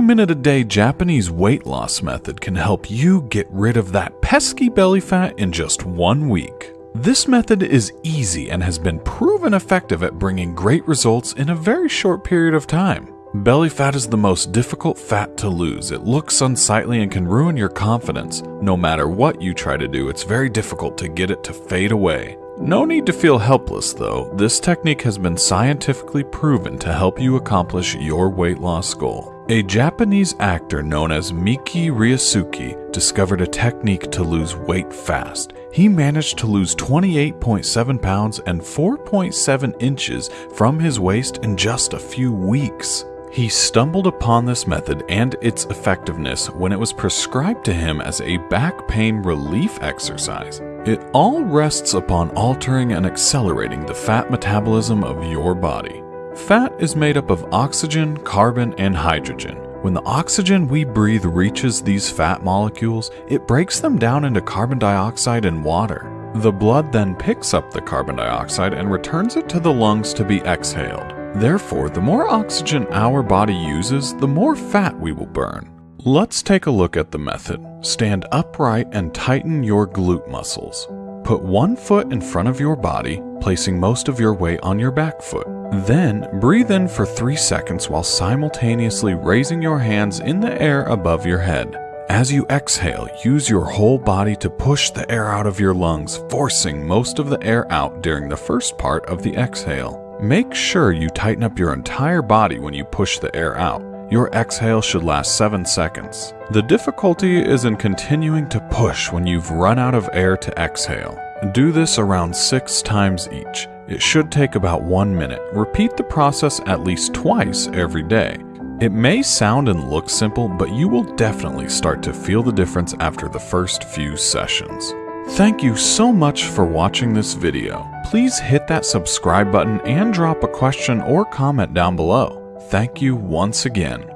minute a day Japanese weight loss method can help you get rid of that pesky belly fat in just one week. This method is easy and has been proven effective at bringing great results in a very short period of time. Belly fat is the most difficult fat to lose. It looks unsightly and can ruin your confidence. No matter what you try to do, it's very difficult to get it to fade away. No need to feel helpless though. This technique has been scientifically proven to help you accomplish your weight loss goal. A Japanese actor known as Miki Ryosuke discovered a technique to lose weight fast. He managed to lose 28.7 pounds and 4.7 inches from his waist in just a few weeks. He stumbled upon this method and its effectiveness when it was prescribed to him as a back pain relief exercise. It all rests upon altering and accelerating the fat metabolism of your body. Fat is made up of oxygen, carbon, and hydrogen. When the oxygen we breathe reaches these fat molecules, it breaks them down into carbon dioxide and water. The blood then picks up the carbon dioxide and returns it to the lungs to be exhaled. Therefore, the more oxygen our body uses, the more fat we will burn. Let's take a look at the method. Stand upright and tighten your glute muscles. Put one foot in front of your body, placing most of your weight on your back foot. Then breathe in for 3 seconds while simultaneously raising your hands in the air above your head. As you exhale, use your whole body to push the air out of your lungs, forcing most of the air out during the first part of the exhale. Make sure you tighten up your entire body when you push the air out. Your exhale should last 7 seconds. The difficulty is in continuing to push when you've run out of air to exhale. Do this around 6 times each. It should take about 1 minute. Repeat the process at least twice every day. It may sound and look simple, but you will definitely start to feel the difference after the first few sessions. Thank you so much for watching this video. Please hit that subscribe button and drop a question or comment down below. Thank you once again.